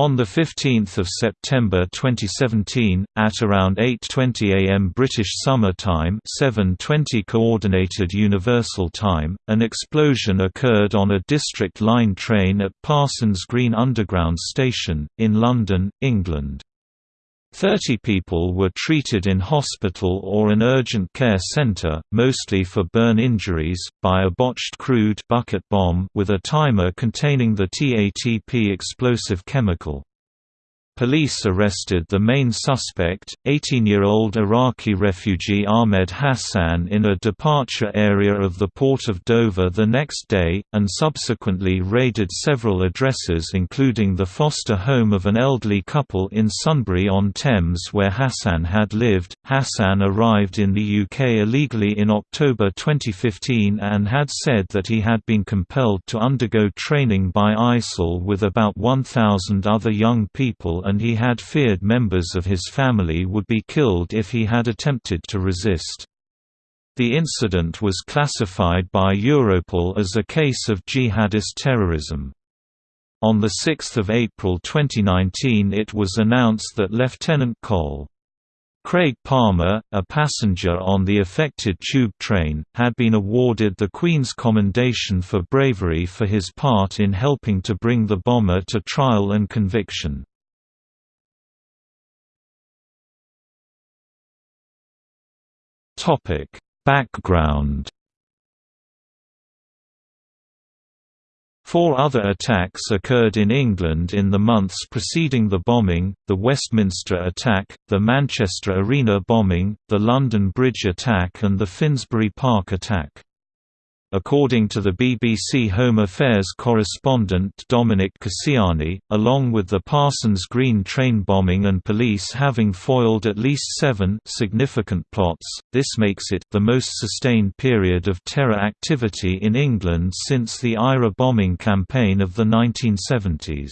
On 15 September 2017, at around 8.20 am British Summer Time 7.20 Coordinated Universal Time, an explosion occurred on a District Line train at Parsons Green Underground Station, in London, England. Thirty people were treated in hospital or an urgent care centre, mostly for burn injuries, by a botched crude bucket bomb with a timer containing the TATP explosive chemical. Police arrested the main suspect, 18-year-old Iraqi refugee Ahmed Hassan in a departure area of the port of Dover the next day, and subsequently raided several addresses including the foster home of an elderly couple in Sunbury-on-Thames where Hassan had lived. Hassan arrived in the UK illegally in October 2015 and had said that he had been compelled to undergo training by ISIL with about 1,000 other young people and he had feared members of his family would be killed if he had attempted to resist. The incident was classified by Europol as a case of jihadist terrorism. On 6 April 2019 it was announced that Lieutenant Col. Craig Palmer, a passenger on the affected tube train, had been awarded the Queen's Commendation for bravery for his part in helping to bring the bomber to trial and conviction. Topic: Background Four other attacks occurred in England in the months preceding the bombing, the Westminster attack, the Manchester Arena bombing, the London Bridge attack and the Finsbury Park attack. According to the BBC Home Affairs correspondent Dominic Casciani, along with the Parsons Green train bombing and police having foiled at least seven significant plots, this makes it the most sustained period of terror activity in England since the IRA bombing campaign of the 1970s.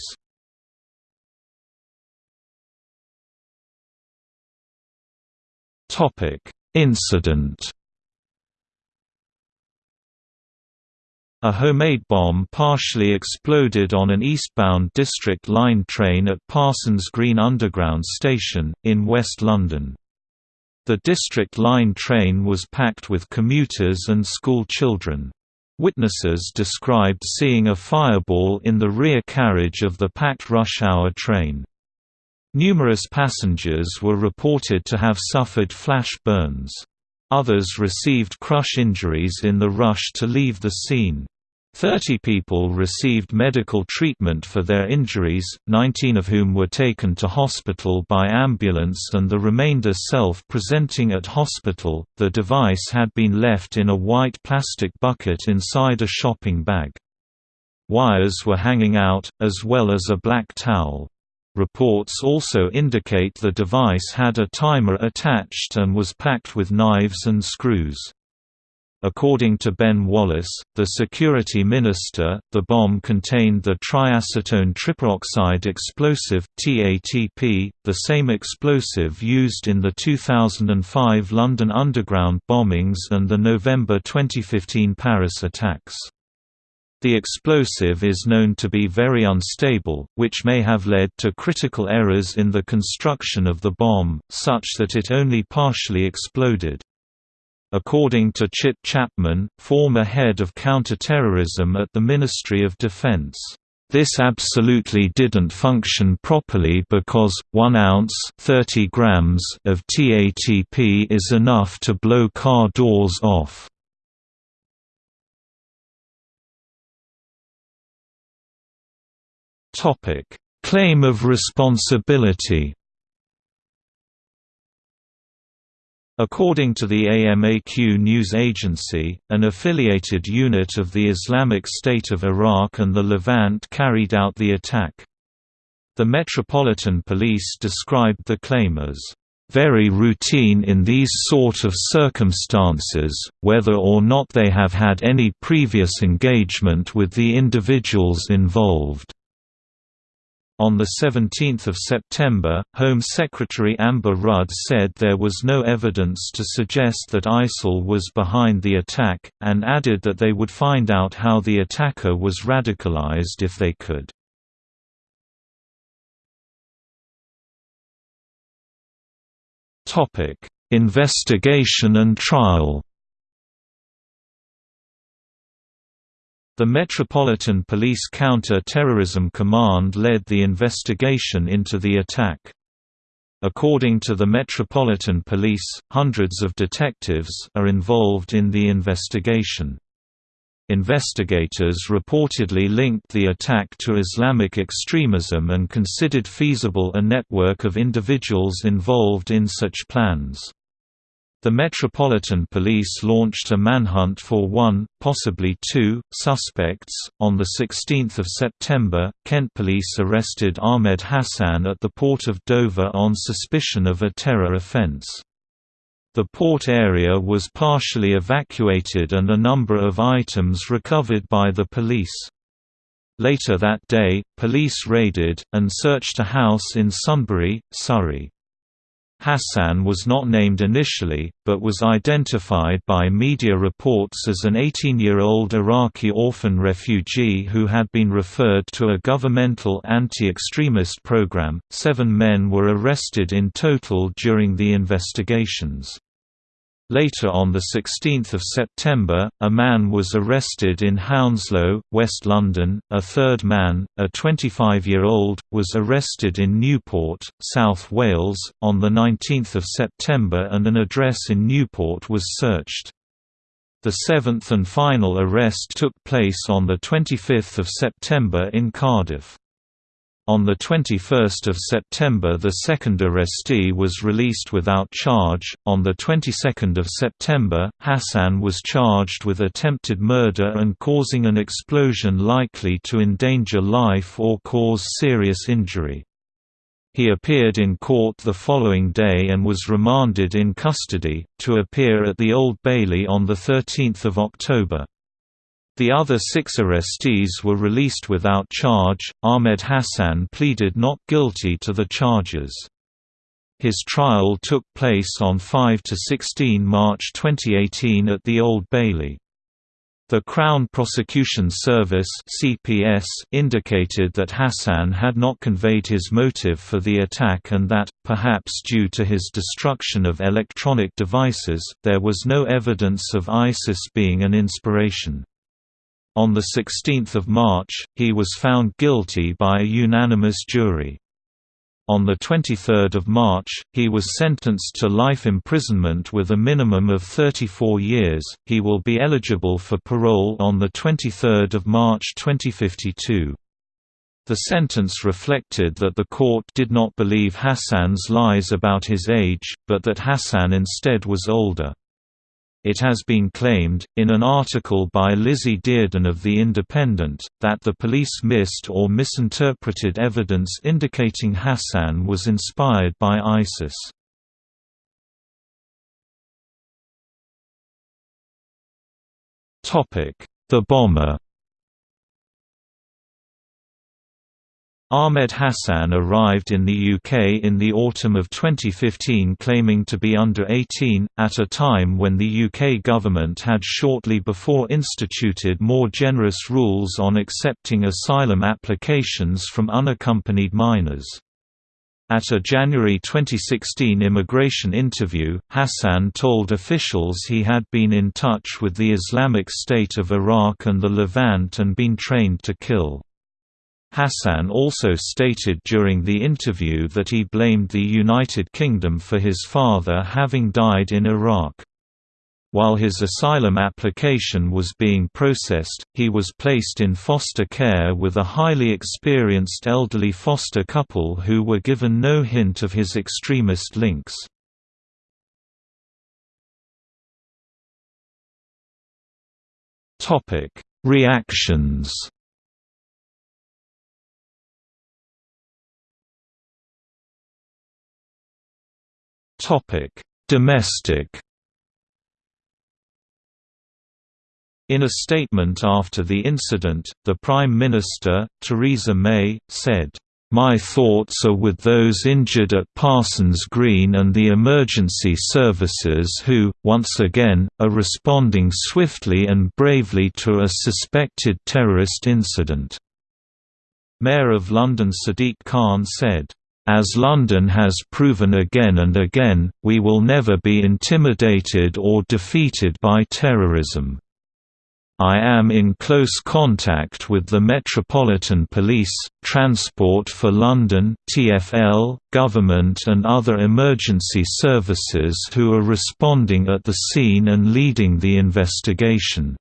Incident A homemade bomb partially exploded on an eastbound District Line train at Parsons Green Underground Station, in West London. The District Line train was packed with commuters and school children. Witnesses described seeing a fireball in the rear carriage of the packed rush-hour train. Numerous passengers were reported to have suffered flash burns. Others received crush injuries in the rush to leave the scene. Thirty people received medical treatment for their injuries, 19 of whom were taken to hospital by ambulance and the remainder self-presenting at hospital. The device had been left in a white plastic bucket inside a shopping bag. Wires were hanging out, as well as a black towel. Reports also indicate the device had a timer attached and was packed with knives and screws. According to Ben Wallace, the security minister, the bomb contained the triacetone triperoxide explosive TATP, the same explosive used in the 2005 London Underground bombings and the November 2015 Paris attacks. The explosive is known to be very unstable, which may have led to critical errors in the construction of the bomb, such that it only partially exploded. According to Chip Chapman, former head of counterterrorism at the Ministry of Defense, this absolutely didn't function properly because, 1 ounce 30 grams of TATP is enough to blow car doors off. Topic: Claim of responsibility. According to the AMAQ news agency, an affiliated unit of the Islamic State of Iraq and the Levant carried out the attack. The Metropolitan Police described the claim as very routine in these sort of circumstances, whether or not they have had any previous engagement with the individuals involved. On 17 September, Home Secretary Amber Rudd said there was no evidence to suggest that ISIL was behind the attack, and added that they would find out how the attacker was radicalized if they could. Investigation and trial The Metropolitan Police Counter-Terrorism Command led the investigation into the attack. According to the Metropolitan Police, hundreds of detectives are involved in the investigation. Investigators reportedly linked the attack to Islamic extremism and considered feasible a network of individuals involved in such plans. The Metropolitan Police launched a manhunt for one, possibly two, suspects. On 16 September, Kent police arrested Ahmed Hassan at the port of Dover on suspicion of a terror offence. The port area was partially evacuated and a number of items recovered by the police. Later that day, police raided, and searched a house in Sunbury, Surrey. Hassan was not named initially, but was identified by media reports as an 18-year-old Iraqi orphan refugee who had been referred to a governmental anti-extremist program. Seven men were arrested in total during the investigations. Later on 16 September, a man was arrested in Hounslow, West London, a third man, a 25-year-old, was arrested in Newport, South Wales, on 19 September and an address in Newport was searched. The seventh and final arrest took place on 25 September in Cardiff. On 21 September the second arrestee was released without charge. On the 22nd of September, Hassan was charged with attempted murder and causing an explosion likely to endanger life or cause serious injury. He appeared in court the following day and was remanded in custody, to appear at the Old Bailey on 13 October. The other six arrestees were released without charge. Ahmed Hassan pleaded not guilty to the charges. His trial took place on 5 to 16 March 2018 at the Old Bailey. The Crown Prosecution Service (CPS) indicated that Hassan had not conveyed his motive for the attack and that, perhaps due to his destruction of electronic devices, there was no evidence of ISIS being an inspiration. On 16 March, he was found guilty by a unanimous jury. On 23 March, he was sentenced to life imprisonment with a minimum of 34 years. He will be eligible for parole on 23 March 2052. The sentence reflected that the court did not believe Hassan's lies about his age, but that Hassan instead was older. It has been claimed, in an article by Lizzie Dearden of The Independent, that the police missed or misinterpreted evidence indicating Hassan was inspired by ISIS. The bomber Ahmed Hassan arrived in the UK in the autumn of 2015 claiming to be under 18, at a time when the UK government had shortly before instituted more generous rules on accepting asylum applications from unaccompanied minors. At a January 2016 immigration interview, Hassan told officials he had been in touch with the Islamic State of Iraq and the Levant and been trained to kill. Hassan also stated during the interview that he blamed the United Kingdom for his father having died in Iraq. While his asylum application was being processed, he was placed in foster care with a highly experienced elderly foster couple who were given no hint of his extremist links. Reactions Topic: Domestic In a statement after the incident, the Prime Minister, Theresa May, said, "...my thoughts are with those injured at Parsons Green and the emergency services who, once again, are responding swiftly and bravely to a suspected terrorist incident." Mayor of London Sadiq Khan said, As London has proven again and again, we will never be intimidated or defeated by terrorism. I am in close contact with the Metropolitan Police, Transport for London (TfL), government and other emergency services who are responding at the scene and leading the investigation.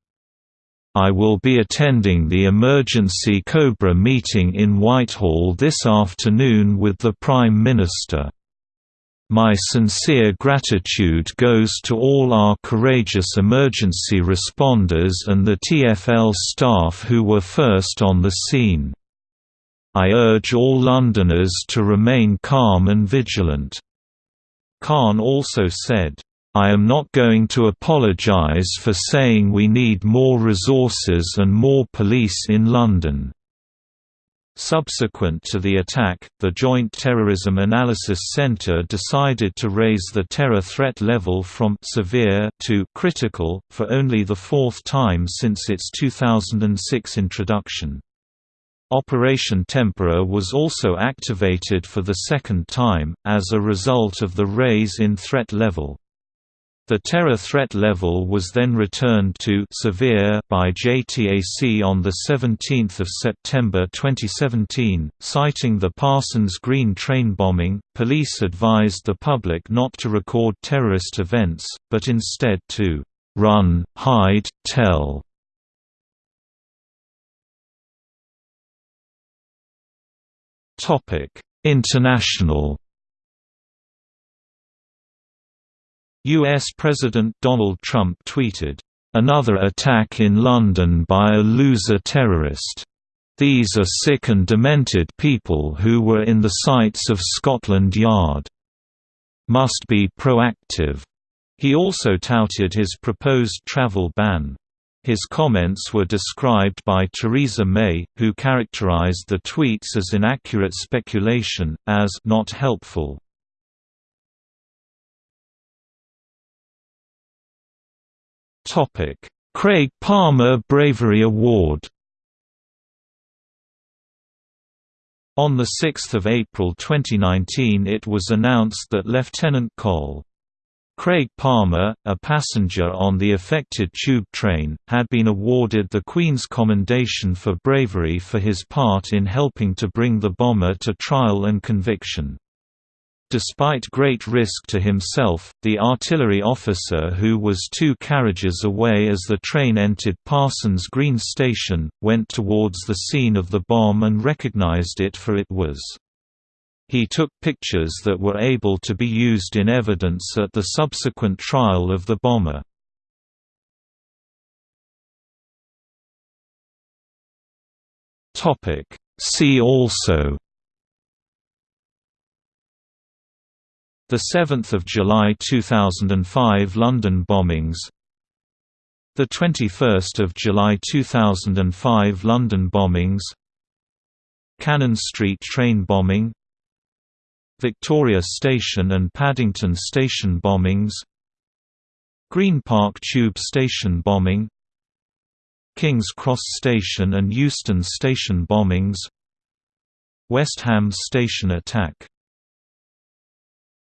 I will be attending the emergency Cobra meeting in Whitehall this afternoon with the Prime Minister. My sincere gratitude goes to all our courageous emergency responders and the TfL staff who were first on the scene. I urge all Londoners to remain calm and vigilant." Khan also said, I am not going to apologise for saying we need more resources and more police in London. Subsequent to the attack, the Joint Terrorism Analysis Centre decided to raise the terror threat level from «severe» to «critical», for only the fourth time since its 2006 introduction. Operation Temperer was also activated for the second time, as a result of the raise in threat level. The terror threat level was then returned to severe by JTAC on 17 September 2017, citing the Parsons Green train bombing. Police advised the public not to record terrorist events, but instead to run, hide, tell. International U.S. President Donald Trump tweeted, "...another attack in London by a loser terrorist. These are sick and demented people who were in the sights of Scotland Yard. Must be proactive." He also touted his proposed travel ban. His comments were described by Theresa May, who characterized the tweets as inaccurate speculation, as not helpful. Topic: Craig Palmer Bravery Award. On 6 April 2019 it was announced that Lieutenant Col. Craig Palmer, a passenger on the affected tube train, had been awarded the Queen's Commendation for Bravery for his part in helping to bring the bomber to trial and conviction. Despite great risk to himself, the artillery officer who was two carriages away as the train entered Parsons Green Station, went towards the scene of the bomb and recognized it for it was. He took pictures that were able to be used in evidence at the subsequent trial of the bomber. See also The 7th of July 2005 London bombings. The 21st of July 2005 London bombings. Cannon Street train bombing. Victoria Station and Paddington Station bombings. Green Park Tube Station bombing. King's Cross Station and Euston Station bombings. West Ham Station attack